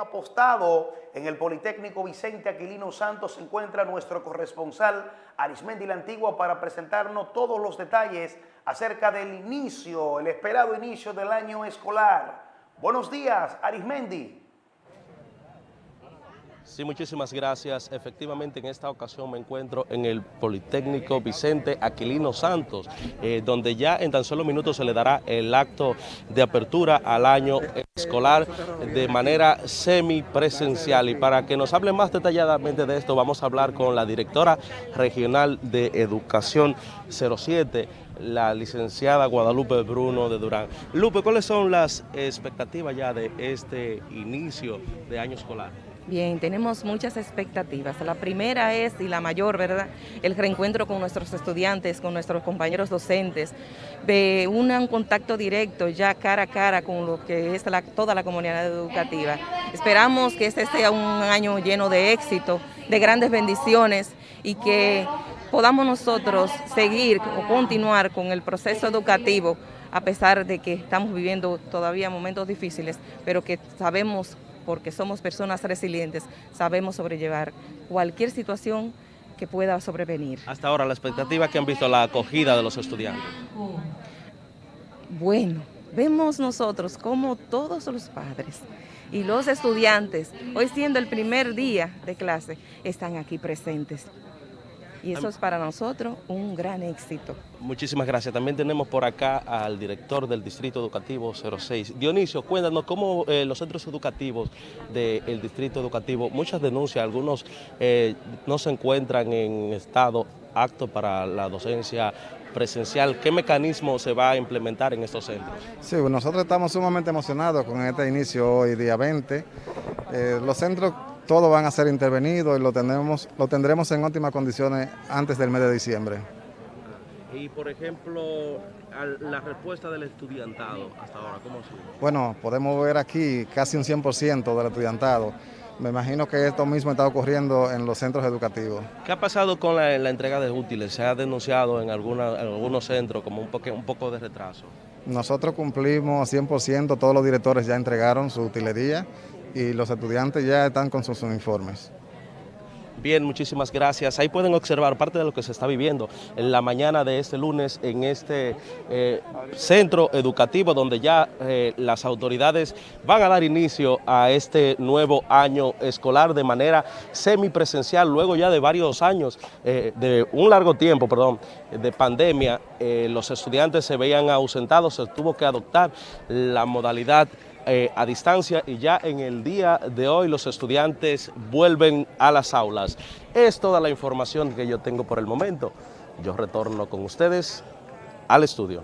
apostado. En el Politécnico Vicente Aquilino Santos se encuentra nuestro corresponsal Arismendi la Antigua para presentarnos todos los detalles acerca del inicio, el esperado inicio del año escolar. Buenos días, Arismendi. Sí, muchísimas gracias. Efectivamente, en esta ocasión me encuentro en el Politécnico Vicente Aquilino Santos, eh, donde ya en tan solo minutos se le dará el acto de apertura al año escolar de manera semipresencial. Y para que nos hable más detalladamente de esto, vamos a hablar con la directora regional de Educación 07, la licenciada Guadalupe Bruno de Durán. Lupe, ¿cuáles son las expectativas ya de este inicio de año escolar? Bien, tenemos muchas expectativas. La primera es, y la mayor, ¿verdad?, el reencuentro con nuestros estudiantes, con nuestros compañeros docentes, de un contacto directo ya cara a cara con lo que es toda la comunidad educativa. Esperamos que este sea un año lleno de éxito, de grandes bendiciones y que podamos nosotros seguir o continuar con el proceso educativo a pesar de que estamos viviendo todavía momentos difíciles, pero que sabemos porque somos personas resilientes, sabemos sobrellevar cualquier situación que pueda sobrevenir. Hasta ahora, la expectativa que han visto la acogida de los estudiantes. Bueno, vemos nosotros como todos los padres y los estudiantes, hoy siendo el primer día de clase, están aquí presentes y eso es para nosotros un gran éxito. Muchísimas gracias. También tenemos por acá al director del Distrito Educativo 06. Dionisio, cuéntanos cómo eh, los centros educativos del Distrito Educativo, muchas denuncias, algunos eh, no se encuentran en estado apto para la docencia presencial. ¿Qué mecanismo se va a implementar en estos centros? Sí, nosotros estamos sumamente emocionados con este inicio hoy, día 20. Eh, los centros todos van a ser intervenidos y lo, tenemos, lo tendremos en óptimas condiciones antes del mes de diciembre. Y por ejemplo, la respuesta del estudiantado hasta ahora, ¿cómo ha sido? Bueno, podemos ver aquí casi un 100% del estudiantado. Me imagino que esto mismo está ocurriendo en los centros educativos. ¿Qué ha pasado con la, entrega de útiles? ¿Se ha denunciado en, alguna, en algunos centros como un, poco, un poco de retraso? Nosotros cumplimos 100%, todos los directores ya entregaron su utilería y los estudiantes ya están con sus uniformes. Bien, muchísimas gracias. Ahí pueden observar parte de lo que se está viviendo en la mañana de este lunes en este eh, centro educativo donde ya eh, las autoridades van a dar inicio a este nuevo año escolar de manera semipresencial, luego ya de varios años, eh, de un largo tiempo, perdón, de pandemia, los estudiantes se veían ausentados, se tuvo que adoptar la modalidad eh, a distancia y ya en el día de hoy los estudiantes vuelven a las aulas. Es toda la información que yo tengo por el momento. Yo retorno con ustedes al estudio.